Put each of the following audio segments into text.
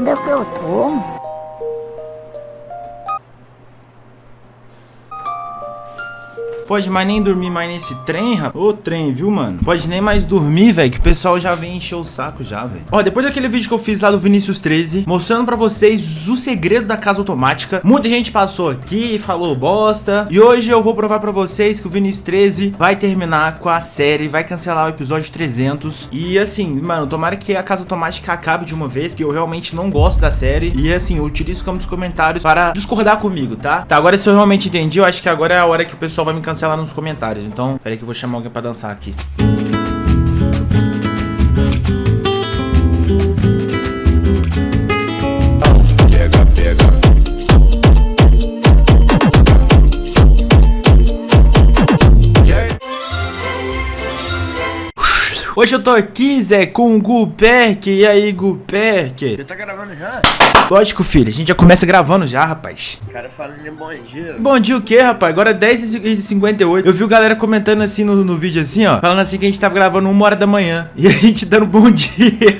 Onde é que eu tô? Pode mais nem dormir mais nesse trem, rapaz. Ô trem, viu, mano? Pode nem mais dormir, velho, que o pessoal já vem encher o saco já, velho. Ó, depois daquele vídeo que eu fiz lá do Vinícius 13, mostrando pra vocês o segredo da casa automática, muita gente passou aqui, falou bosta, e hoje eu vou provar pra vocês que o Vinícius 13 vai terminar com a série, vai cancelar o episódio 300, e assim, mano, tomara que a casa automática acabe de uma vez, que eu realmente não gosto da série, e assim, eu utilizo como nos comentários para discordar comigo, tá? Tá, agora se eu realmente entendi, eu acho que agora é a hora que o pessoal vai me cancelar lá nos comentários. Então, peraí que eu vou chamar alguém pra dançar aqui. Pega, pega. Hoje eu tô aqui, Zé, com o Guperk. E aí, Guperk? Você tá gravando já? Lógico, filho. A gente já começa gravando já, rapaz. O cara falando de bom dia. Bom dia o quê, rapaz? Agora é 10h58. Eu vi o galera comentando assim no, no vídeo, assim, ó. Falando assim que a gente tava gravando uma hora da manhã. E a gente dando bom dia.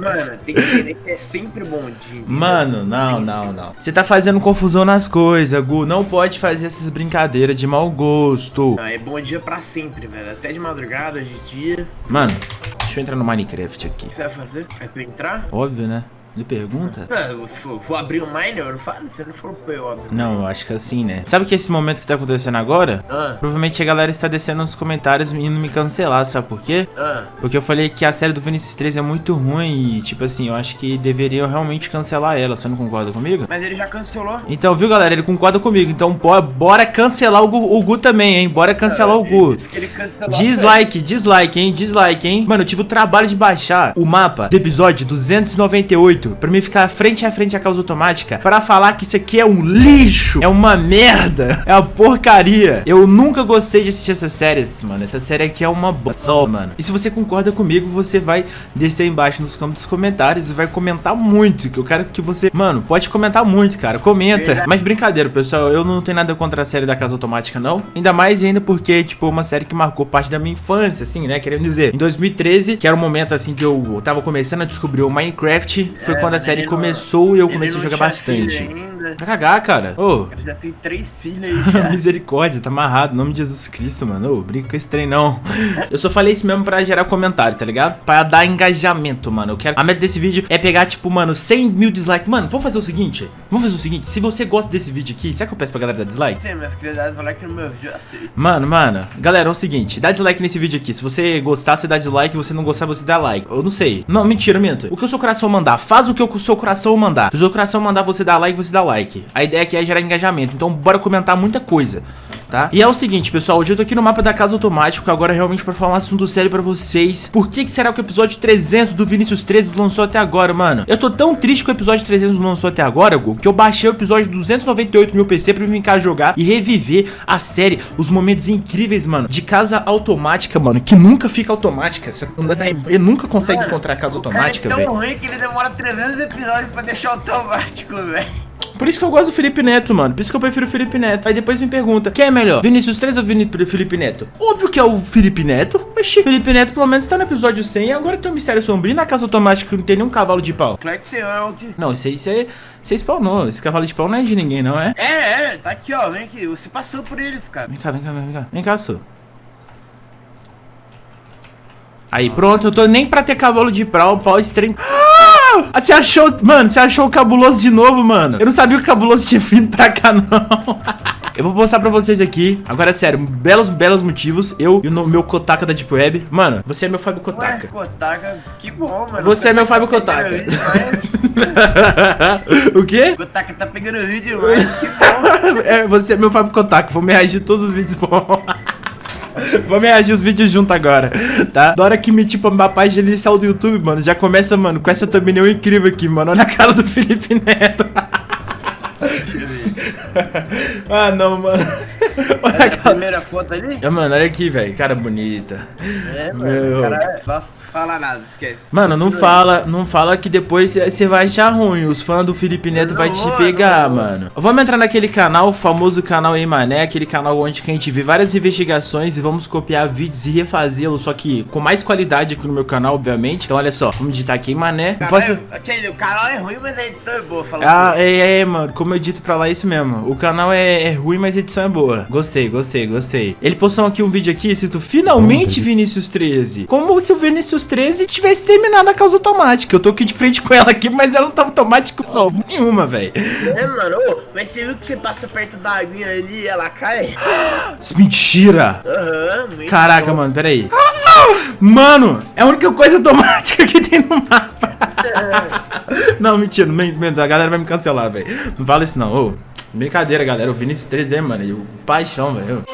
Mano, tem que entender que é sempre bom dia. Mano, não, não, não. Você tá fazendo confusão nas coisas, Gu. Não pode fazer essas brincadeiras de mau gosto. Não, é bom dia pra sempre, velho. Até de madrugada, de dia. Mano, deixa eu entrar no Minecraft aqui. O que você vai fazer? É pra entrar? Óbvio, né? Ele pergunta? Ah, eu vou, abrir o mine, eu não falo? Você não falou pra eu abrir. Não, eu acho que assim, né? Sabe que esse momento que tá acontecendo agora? Ah, Provavelmente a galera está descendo nos comentários e indo me cancelar, sabe por quê? ah. Porque eu falei que a série do Vinicius 3 é muito ruim e, tipo assim, eu acho que deveriam realmente cancelar ela. Você não concorda comigo? Mas ele já cancelou. Então, viu, galera? Ele concorda comigo. Então, bo- bora cancelar o Gu, o Gu também, hein? Bora cancelar o Ele Gu. Dislike, dislike, hein? Dislike, hein? Mano, eu tive o trabalho de baixar o mapa do episódio 298 pra mim ficar frente a frente à causa automática pra falar que isso aqui é um lixo, é uma merda, é uma porcaria. Eu nunca gostei de assistir essas séries, mano. Essa série aqui é uma bosta, mano. E se você concorda comigo, você vai descer embaixo nos campos dos comentários e vai comentar muito, que eu quero que você... Mano, pode comentar muito, cara. Comenta. Mas brincadeira, pessoal. Eu não tenho nada contra a série da Casa Automática, não. Ainda mais ainda porque, tipo, é uma série que marcou parte da minha infância, assim, né? Querendo dizer, em 2013, que era o momento, assim, que eu tava começando a descobrir o Minecraft, foi quando a série começou e eu comecei a jogar bastante. Vai cagar, cara. Ô, Ele já tem três filhos aí. Misericórdia, tá amarrado, em nome de Jesus Cristo, mano. Ô, brinca com esse trem, não. Eu só falei isso mesmo pra gerar comentário, tá ligado? Pra dar engajamento, mano. Eu quero. A meta desse vídeo é pegar, tipo, mano, 100 mil dislikes. Mano, vamos fazer o seguinte. Vamos fazer o seguinte. Se você gosta desse vídeo aqui, será que eu peço pra galera dar dislike? Sim, mas se quiser dar dislike no meu vídeo, eu aceito. Mano, mano, galera, é o seguinte, dá dislike nesse vídeo aqui. Se você gostar, você dá dislike, se você não gostar, você dá like. Eu não sei. Não, mentira, minto. O que o seu coração mandar, faz o que o seu coração mandar. Se o seu coração mandar você dar like, você dá like. A ideia aqui é gerar engajamento. Então, bora comentar muita coisa. Tá? E é o seguinte, pessoal, hoje eu tô aqui no mapa da casa automático, agora realmente pra falar um assunto sério pra vocês. Por que que será que o episódio 300 do Vinicius 13 lançou até agora, mano? Eu tô tão triste que o episódio 300 não lançou até agora, Gu, que eu baixei o episódio 298 no meu PC pra vir cá jogar e reviver a série, os momentos incríveis, mano, de casa automática, mano, que nunca fica automática. Você nunca consegue Mano, encontrar casa o automática, cara é velho. tão ruim que ele demora 300 episódios pra deixar automático, velho. Por isso que eu gosto do Felipe Neto, mano. Por isso que eu prefiro o Felipe Neto. Aí depois me pergunta, quem é melhor? Vinícius 3 ou Vini Felipe Neto? Óbvio que é o Felipe Neto. Oxi, Felipe Neto pelo menos tá no episódio 100 e agora tem um mistério sombrio na casa automática que não tem nenhum cavalo de pau. Claro que tem que... Não, isso aí você spawnou. Esse cavalo de pau não é de ninguém, não é? É, é, tá aqui, ó. Vem aqui. Você passou por eles, cara. Vem cá, vem cá, vem cá. Vem cá, Su. Aí, pronto, eu tô nem pra ter cavalo de pau, pau estranho. Ah, você achou, mano, você achou o cabuloso de novo, mano? Eu não sabia que o cabuloso tinha vindo pra cá, não. Eu vou mostrar pra vocês aqui. Agora, sério, belos, belos motivos. Eu e o meu Kotaka da Deep Web. Mano, você é meu Fábio Ué, Kotaka. Kotaka, que bom, mano. Você é meu Fábio Kotaka Kotaka. tá vídeo demais. o quê? Kotaka tá pegando vídeo demais, que bom. É, você é meu Fábio Kotaka. Vou me reagir todos os vídeos bom. Vamos reagir os vídeos junto agora, tá? Da hora que me, tipo, a página inicial do YouTube, mano, já começa, mano, com essa thumbnail incrível aqui, mano. Olha a cara do Felipe Neto. ah, não, mano. Olha É a primeira foto ali? Ah, Mano, olha aqui, velho. Cara bonita. É, mano. Cara. Nossa, fala nada, esquece. Mano, não Continua fala, não fala que depois você vai achar ruim. Os fãs do Felipe Neto Não vai te pegar, não mano. Vamos entrar naquele canal, o famoso canal Emané, aquele canal onde a gente vê várias investigações e vamos copiar vídeos e refazê-los, só que com mais qualidade aqui no meu canal, obviamente. Então, olha só, vamos digitar aqui Emané. Não aí. posso... Caralho, aquele- O canal é ruim, mas a edição é boa. Fala Ah, tudo. é, é, mano, como eu dito pra lá, é isso mesmo. O canal é, é ruim, mas a edição é boa. Gostei, gostei, gostei. Ele postou aqui um vídeo aqui, escrito Finalmente Vinícius 13. Como se o Vinícius 13 tivesse terminado a causa automática. Eu tô aqui de frente com ela aqui, mas ela não tá automática só nenhuma, velho. É, mano. Ô, mas você viu que você passa perto da aguinha ali e ela cai? Mentira! Aham, muito Caraca, bom. mano, peraí. Mano, é a única coisa automática que tem no mapa. Não, mentira, men- men- a galera vai me cancelar, velho. Não fala isso não. Ô, brincadeira, galera. O Vinícius 13 é, mano. E o paixão, velho.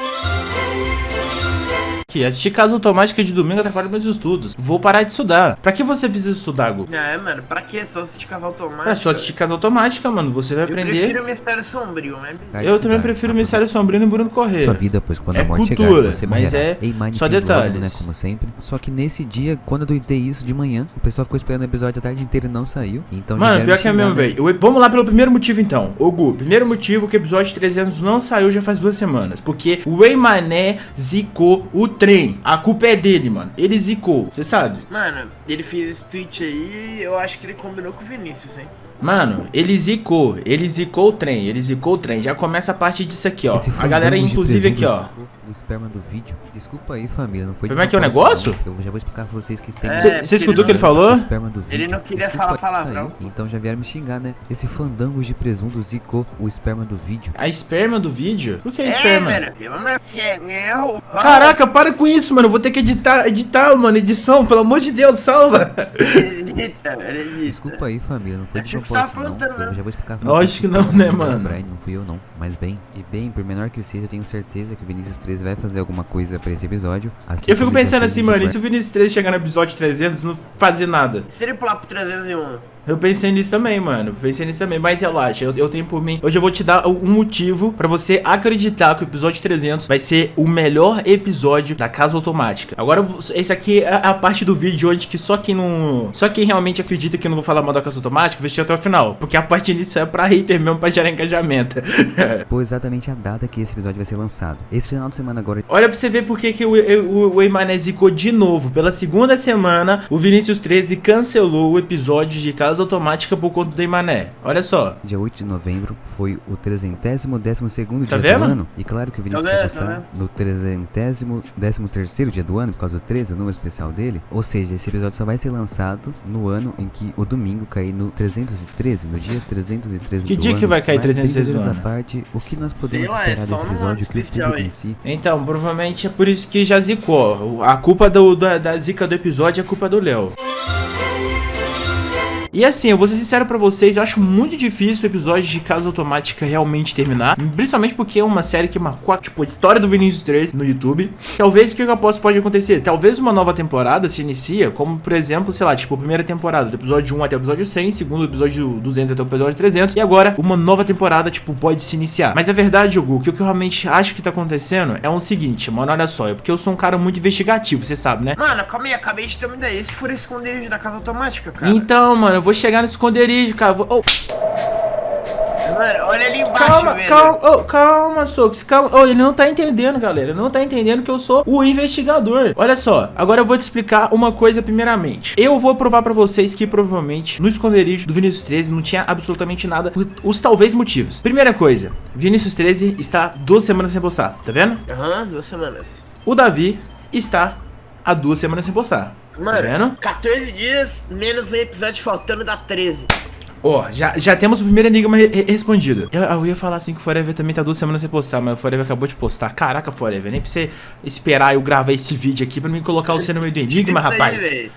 Aqui, assistir casa automática de domingo atrapalha meus estudos. Vou parar de estudar. Pra que você precisa estudar, Gu? É, mano, pra que só assistir casal automático? É só assistir casa automática, mano. Você vai Eu aprender. prefiro Mistério Sombrio, né? Eu também prefiro o Mistério Sombrio e Bruno Correia. sua vida, pois quando É a morte cultura, chegar, você mas morrerá. é Ei, só ânimo, detalhes. né, como sempre. Só que nesse dia, quando eu tuitei isso de manhã, o pessoal ficou esperando o episódio a tarde inteira e não saiu. Então Mano, pior que é mesmo, né? velho. Eu- Vamos lá pelo primeiro motivo, então. Ô, Gu, primeiro motivo que o episódio 300 não saiu já faz duas semanas. Porque o Eimané zicou o trem. A culpa é dele, mano. Ele zicou, você sabe? Mano, ele fez esse tweet aí eu acho que ele combinou com o Vinícius, hein? Mano, ele zicou. Ele zicou o trem. Ele zicou o trem. Já começa a partir disso aqui, ó. A galera, inclusive, aqui, ó. O esperma do vídeo. Desculpa aí, família. Não foi Como é que é o negócio? não. Eu já vou explicar pra vocês que tem. É, Você porque escutou o que ele não- falou? O esperma do Ele não queria Desculpa falar palavrão. Então já vieram me xingar, né? Esse fandango de presunto zicou o esperma do vídeo. A esperma do vídeo? O que é É, esperma? mano, pelo amor de Deus, Caraca, para com isso, mano. Eu vou ter que editar, editar, mano. Edição, pelo amor de Deus, salva. Edita, edita. Desculpa aí, família. Não foi de propósito, não. Eu né? já vou explicar pra Lógico que não, né, mano? Brian, não fui eu, não. Mas bem, e bem, por menor que seja, eu tenho certeza que o Vinícius 13 vai fazer alguma coisa pra esse episódio. assim Eu fico pensando assim, no mano, e se o Vinicius 3 chegar no episódio 300 e não fazer nada? Se ele pular pro 301, Eu pensei nisso também, mano. Pensei nisso também. Mas relaxa, eu, eu tenho por mim. Hoje eu vou te dar um motivo pra você acreditar que o episódio 300 vai ser o melhor episódio da Casa Automática. Agora, esse aqui é a parte do vídeo onde que só quem não. Só quem realmente acredita que eu não vou falar mal da Casa Automática vai assistir até o final. Porque a parte inicial é pra hater mesmo, pra gerar engajamento. Pô, exatamente a data que esse episódio vai ser lançado. Esse final de semana agora Olha pra você ver por que que o, o, o Emané zicou de novo. Pela segunda semana, o Vinícius 13 cancelou o episódio de Casa Automática por conta do Emané. Olha só. Dia 8 de novembro foi o 300 décimo segundo Tá dia vendo? do ano. E claro que o Vinícius Tá vai vendo, tá postar no 300 décimo terceiro dia do ano, por causa do 13, o número especial dele. Ou seja, esse episódio só vai ser lançado no ano em que o domingo cair no 313, no dia 313 Que do dia ano. que vai cair Mas, 313 do brincadeiras ano? à parte, o que nós podemos lá, é esperar só desse episódio, que o em si Então, provavelmente é por isso que já zicou. A culpa do, da, da zica do episódio é culpa do Léo. E assim, eu vou ser sincero pra vocês, eu acho muito difícil o episódio de Casa Automática realmente terminar. Principalmente porque é uma série que marcou, tipo, a história do Vinícius 3 no YouTube. Talvez o que eu aposto pode acontecer? Talvez uma nova temporada se inicia, como por exemplo, sei lá, tipo, a primeira temporada, do episódio 1 até o episódio 100, segundo o episódio 200 até o episódio 300, e agora uma nova temporada, tipo, pode se iniciar. Mas a verdade, Hugo, que o que eu realmente acho que tá acontecendo é o seguinte, mano, olha só, é porque eu sou um cara muito investigativo, você sabe, né? Mano, calma aí, acabei de ter uma ideia. Esse for esconderijo da casa automática, cara. Então, mano, eu vou chegar no esconderijo, cara. vou- oh, Mano, olha ali embaixo, calma, velho. calma, oh, calma, Sox, calma. Oh, ele não tá entendendo, galera. Ele não tá entendendo que eu sou o investigador. Olha só, agora eu vou te explicar uma coisa primeiramente. Eu vou provar pra vocês que provavelmente no esconderijo do Vinícius 13 não tinha absolutamente nada. por Os talvez motivos. Primeira coisa, Vinícius 13 está duas semanas sem postar, tá vendo? Aham, duas semanas. O Davi está há duas semanas sem postar. Mano, Tá vendo? 14 dias, menos um episódio faltando dá 13. Ó, já, já temos o primeiro enigma re- re- respondido. Eu, eu ia falar assim que o Forever também tá duas semanas sem postar, mas o Forever acabou de postar. Caraca, Forever, nem pra você esperar eu gravar esse vídeo aqui pra mim colocar você no meio do enigma, Isso aí, rapaz. velho.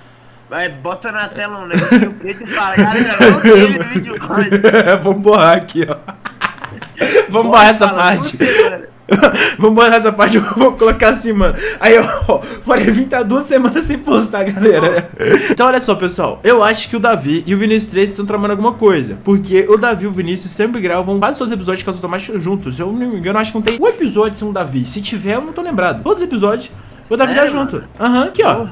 Vai, bota na tela um negocinho preto e fala, galera, não teve vídeo hoje. Vamos borrar aqui, ó. Vamos Bora, borrar essa fala, parte. semanas. Vamos botar essa parte, eu vou colocar assim, mano. Aí, ó, Forever tá duas semanas sem postar, galera. Então, olha só, pessoal. Eu acho que o Davi e o Vinícius 3 estão tramando alguma coisa. Porque o Davi e o Vinícius sempre gravam quase todos os episódios de Casa Automática juntos. Se eu não me engano, acho que não tem um episódio sem o Davi. Se tiver, eu não tô lembrado. Todos os episódios, o Davi tá junto. Aham, aqui, ó.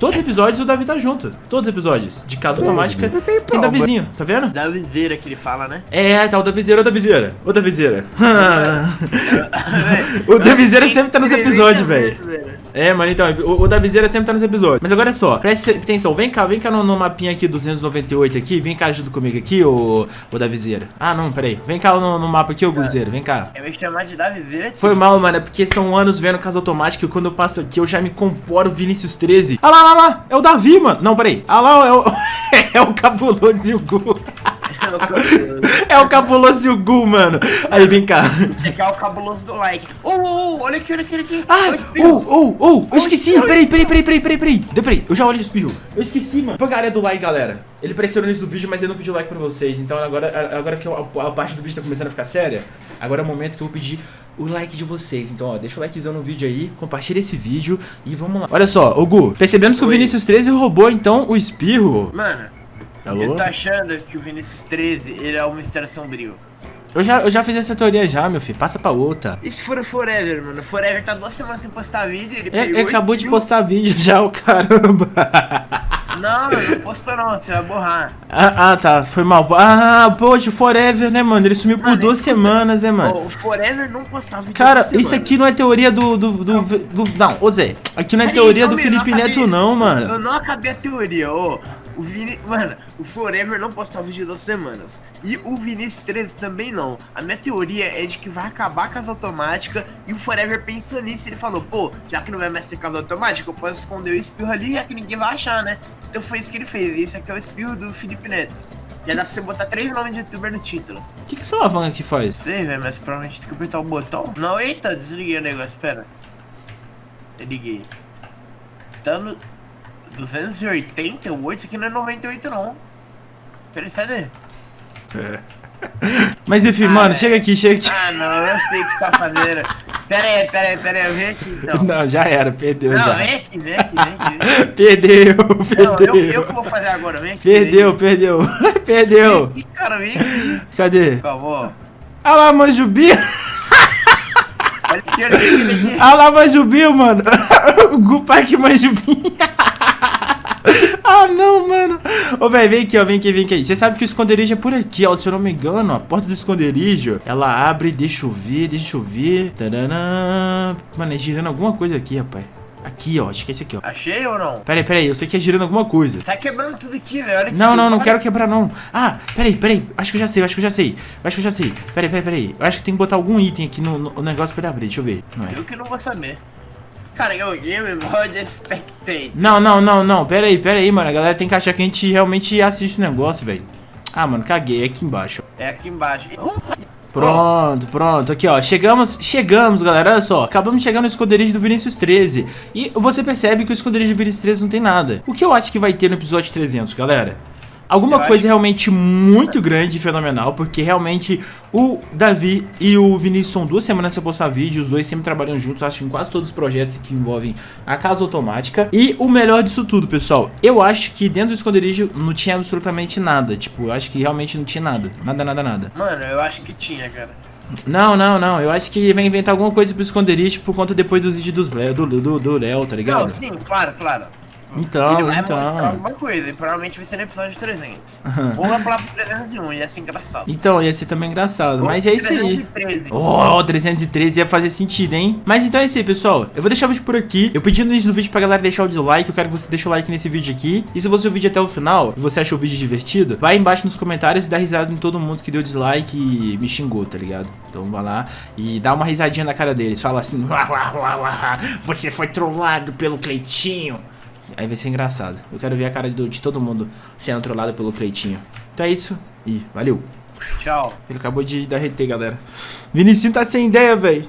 Todos os episódios o Davi tá junto. Todos os episódios. De casa automática. Tem Davizinho, tá vendo? Da viseira que ele fala, né? É, tá o da viseira ou da viseira? O da viseira. o da viseira sempre tá nos episódios, velho. É, mano, então, o, o da viseira sempre tá nos episódios. Mas agora é só, preste atenção, vem cá, vem cá no, no mapinha aqui, 298 aqui, vem cá junto comigo aqui, ô, ô da viseira. Ah, não, peraí, vem cá no, no mapa aqui, ô Guzeiro, vem cá. Eu me chamar de da viseira. Foi mal, mano, é porque são anos vendo casa automática e quando eu passo aqui eu já me comporo Vinícius 13. Ah lá, lá, lá, é o Davi, mano. Não, peraí. Ah lá, é o, é o cabuloso e o Gu. É o cabuloso e o Gu, mano. Aí, vem cá. Esse aqui é o cabuloso do like. Ô, ô, ô, olha aqui, olha aqui, olha aqui. Ah, oh, oh, oh, eu esqueci. Peraí, peraí, peraí, peraí, peraí, peraí. Deu, peraí, eu já olhei o espirro. Eu esqueci, mano. Pagaria do like, galera. Ele apareceu no início do vídeo, mas ele não pediu like pra vocês. Então agora, agora que a, a parte do vídeo tá começando a ficar séria, agora é o momento que eu vou pedir o like de vocês. Então, ó, deixa o likezão no vídeo aí, compartilha esse vídeo e vamos lá. Olha só, ô Gu, percebemos que o Oi. Vinícius 13 roubou então o espirro. Mano, Alô? eu tô achando que o Vinícius 13, ele é um mistério sombrio. Eu já, eu já fiz essa teoria já, meu filho. Passa pra outra. E se for o Forever, mano? O Forever tá duas semanas sem postar vídeo, ele É, ele acabou de postar vídeo já, o caramba. Não, não postou não, você vai borrar. Ah, ah, tá, foi mal. Ah, poxa, o Forever, né, mano? Ele sumiu por Mano, duas escuta. semanas, né, mano? O Forever não postava vídeo Cara, duas isso aqui não é teoria do. do, do, do- não, ô Zé, aqui não é Peraí, teoria do calma aí, Felipe eu não Neto, acabei- não, mano. Eu não acabei a teoria, ô. O Vini... Mano, o Forever não postava vídeo duas semanas. E o Vinícius 13 também não. A minha teoria é de que vai acabar a casa automática. E o Forever pensou nisso. Ele falou, pô, já que não vai mais ter casa automática, eu posso esconder o espirro ali, já que ninguém vai achar, né? Então foi isso que ele fez. Esse aqui é o espirro do Felipe Neto. Já dá pra você botar três nomes de youtuber no título. O que, que essa alavanca aqui faz? Sei, velho, mas provavelmente tem que apertar o botão. Não, eita, desliguei o negócio, pera. Eu liguei. Tá no 288, isso aqui não é 98 não. Sai daí. Mas enfim, Ah, mano, é. chega aqui, chega aqui. Ah, não, eu sei o que você tá fazendo. Pera aí, pera aí, pera aí, vem aqui então. Não, já era, perdeu Não, já. vem aqui, vem aqui, vem aqui. Perdeu, Não, perdeu. eu, eu que vou fazer agora, vem aqui. Perdeu, perdeu. Vem Perdeu. aqui, cara, vem aqui. Cadê? Calma, Ah lá, Manjubi. olha aqui, olha aqui, olha aqui. Ah lá, Manjubi, mano. O Gu Parque Manjubi. Ah, não, mano. Ô, velho, vem aqui, ó. Vem aqui, vem aqui. Você sabe que o esconderijo é por aqui, ó. Se eu não me engano, a porta do esconderijo, ela abre, deixa eu ver, deixa eu ver. Tadã. Mano, é girando alguma coisa aqui, rapaz. Aqui, ó. Acho que é esse aqui, ó. Achei ou não? Pera aí, pera aí. Eu sei que é girando alguma coisa. Tá quebrando tudo aqui, velho, aqui. Não, não, não quero quebrar, não. Ah, peraí, peraí. Acho que eu já sei, acho que eu já sei. Acho que eu já sei. Peraí, peraí, peraí. Eu acho que tem que botar algum item aqui no, no negócio pra ele abrir. Deixa eu ver. Não é. Eu que não vou saber. Cara, eu game mode spectate. Não, não, não, não. Pera aí, pera aí, mano. A galera tem que achar que a gente realmente assiste o negócio, velho. Ah, mano, caguei. É aqui embaixo. É aqui embaixo. Pronto, pronto. Aqui, ó. Chegamos, chegamos, galera. Olha só. Acabamos de chegar no esconderijo do Vinícius 13. E você percebe que o esconderijo do Vinícius 13 não tem nada. O que eu acho que vai ter no episódio 300, galera? Alguma Eu coisa acho- realmente muito grande e fenomenal, porque realmente o Davi e o Vinícius são duas semanas sem postar vídeo, os dois sempre trabalham juntos, acho que em quase todos os projetos que envolvem a casa automática. E o melhor disso tudo, pessoal, eu acho que dentro do esconderijo não tinha absolutamente nada, tipo, eu acho que realmente não tinha nada, nada, nada, nada. Mano, eu acho que tinha, cara. Não, não, não. Eu acho que ele vai inventar alguma coisa pro esconderijo por conta depois dos vídeos dos Léo, do, do, do Léo, tá ligado? Não, sim, claro, claro. Então, Ele vai mostrar então. alguma coisa, e provavelmente vai ser no episódio 300. Ou vai pular pro 301, ia ser engraçado. Então, ia ser também engraçado. Ou Mas é isso aí. 313. Oh, 313 ia fazer sentido, hein? Mas então é isso aí, pessoal. Eu vou deixar o vídeo por aqui. Eu pedi no início do vídeo pra galera deixar o dislike. Eu quero que você deixe o like nesse vídeo aqui. E se você viu o vídeo até o final e você achou o vídeo divertido, vai embaixo nos comentários e dá risada em todo mundo que deu dislike e me xingou, tá ligado? Então vai lá e dá uma risadinha na cara deles. Fala assim: "Uá, uá, uá, uá, Você foi trollado pelo Cleitinho. Aí vai ser engraçado. Eu quero ver a cara do- de todo mundo sendo trollado pelo Cleitinho. Então é isso. E valeu. Tchau. Ele acabou de derreter, galera. Vinicinho tá sem ideia, velho.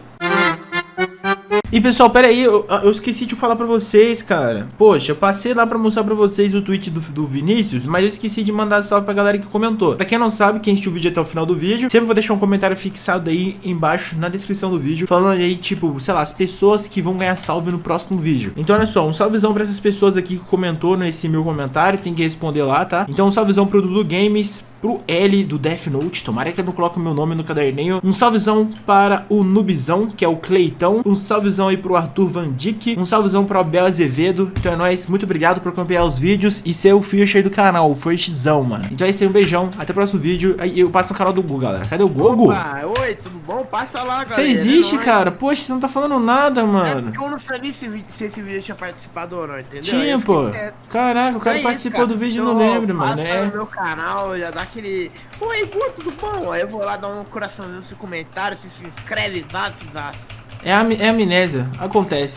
E pessoal, pera aí, eu, eu esqueci de falar pra vocês, cara. Poxa, eu passei lá pra mostrar pra vocês o tweet do, do Vinícius, mas eu esqueci de mandar salve pra galera que comentou. Pra quem não sabe, quem assistiu o vídeo até o final do vídeo, sempre vou deixar um comentário fixado aí embaixo na descrição do vídeo, falando aí, tipo, sei lá, as pessoas que vão ganhar salve no próximo vídeo. Então, olha só, um salvezão pra essas pessoas aqui que comentou nesse meu comentário, tem que responder lá, tá? Então, um salvezão pro Dudu Games, pro L do Death Note, tomara que ele não coloque o meu nome no caderninho. Um salvezão para o Nubizão, que é o Cleitão. Um salvezão aí pro Arthur Van Dyck. Um salvezão pro Abel Azevedo. Então é nóis, muito obrigado por acompanhar os vídeos e ser o fish aí do canal, o firzão, mano. Então é isso aí, um beijão, até o próximo vídeo. Aí eu passo no canal do Google, galera. Cadê o Google? Opa, oi, tudo bom? Passa lá, galera. Você existe, é cara? Poxa, você não tá falando nada, É mano. porque eu não sabia se, se esse vídeo tinha participado ou não, entendeu? Tinha, Eu pô. Caraca, o cara É isso, participou cara. do vídeo e Então, não lembro, mano. Passa É. no meu canal, já dá aquele. Oi, Gu, tudo bom? Aí eu vou lá dar um coraçãozinho no seu comentário, se se inscreve, zaz, zaz. É, am- é amnésia. Acontece.